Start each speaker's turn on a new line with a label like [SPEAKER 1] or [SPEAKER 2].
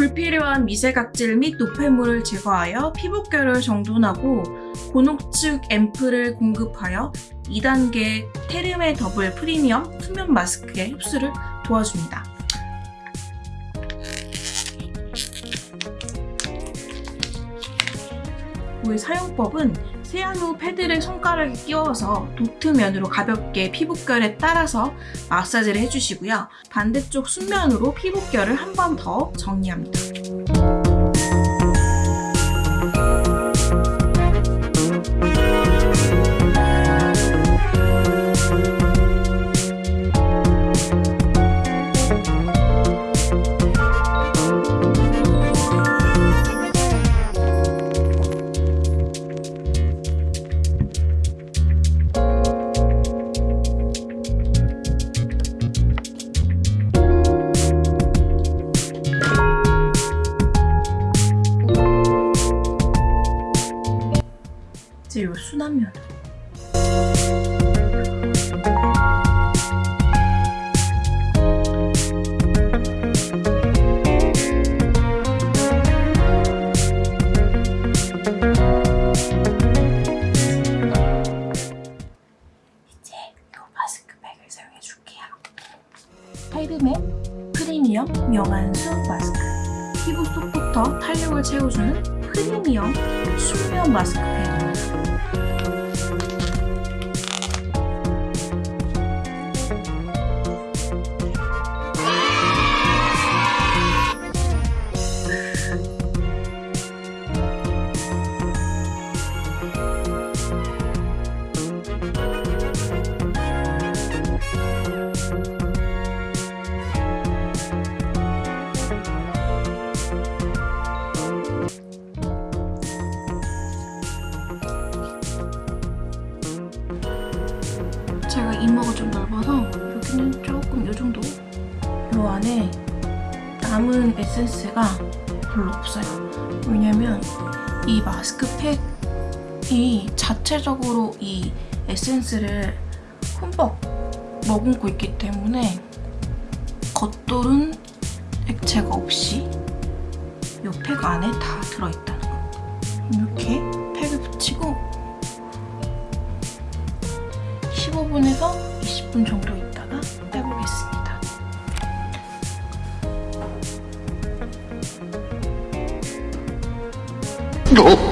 [SPEAKER 1] 불필요한 미세각질 및 노폐물을 제거하여 피부결을 정돈하고 고농축 앰플을 공급하여 2단계 테르메 더블 프리미엄 수면 마스크의 흡수를 도와줍니다. 물 사용법은 세안 후 패드를 손가락에 끼워서 도트면으로 가볍게 피부결에 따라서 마사지를 해주시고요. 반대쪽 순면으로 피부결을 한 번 더 정리합니다. 순한 면. 이제 요 마스크팩을 사용해 줄게요. 타이르메 프리미엄 명안수 마스크. 피부 속부터 탄력을 채워주는 프리미엄 수면 마스크팩 제가 이마가 좀 넓어서 여기는 조금 이 정도? 이 안에 남은 에센스가 별로 없어요. 왜냐면 이 마스크팩이 자체적으로 이 에센스를 흠뻑 머금고 있기 때문에 겉돌은 액체가 없이 이 팩 안에 다 들어있다는 거 이렇게 15분에서 20분 정도 있다가 빼보겠습니다.
[SPEAKER 2] 어?